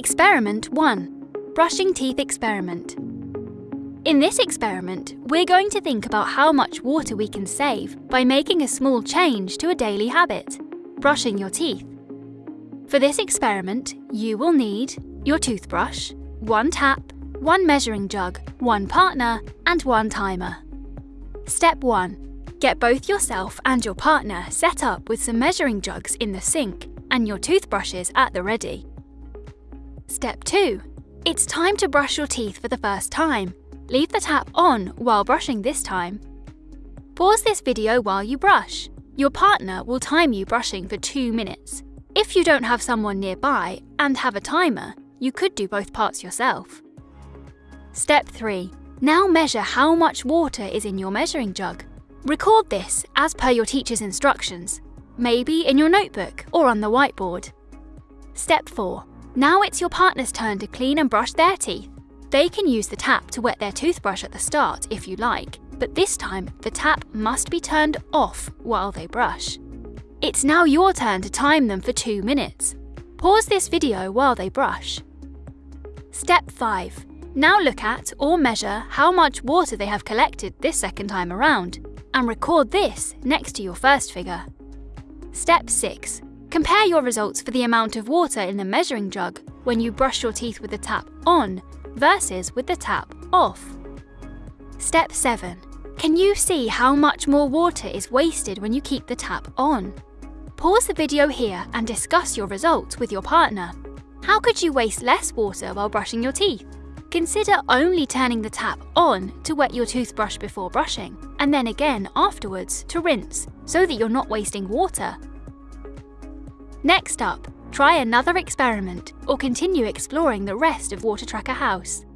Experiment 1. Brushing Teeth Experiment. In this experiment, we're going to think about how much water we can save by making a small change to a daily habit, brushing your teeth. For this experiment, you will need your toothbrush, one tap, one measuring jug, one partner, and one timer. Step 1. Get both yourself and your partner set up with some measuring jugs in the sink and your toothbrushes at the ready. Step 2. It's time to brush your teeth for the first time. Leave the tap on while brushing this time. Pause this video while you brush. Your partner will time you brushing for 2 minutes. If you don't have someone nearby and have a timer, you could do both parts yourself. Step 3. Now measure how much water is in your measuring jug. Record this as per your teacher's instructions, maybe in your notebook or on the whiteboard. Step 4. Now it's your partner's turn to clean and brush their teeth. They can use the tap to wet their toothbrush at the start if you like, but this time the tap must be turned off while they brush. It's now your turn to time them for 2 minutes. Pause this video while they brush. Step 5. Now look at or measure how much water they have collected this second time around, and record this next to your first figure. Step 6. Compare your results for the amount of water in the measuring jug when you brush your teeth with the tap on versus with the tap off. Step 7. Can you see how much more water is wasted when you keep the tap on? Pause the video here and discuss your results with your partner. How could you waste less water while brushing your teeth? Consider only turning the tap on to wet your toothbrush before brushing, and then again afterwards to rinse, so that you're not wasting water. Next up, try another experiment or continue exploring the rest of Water Tracker House.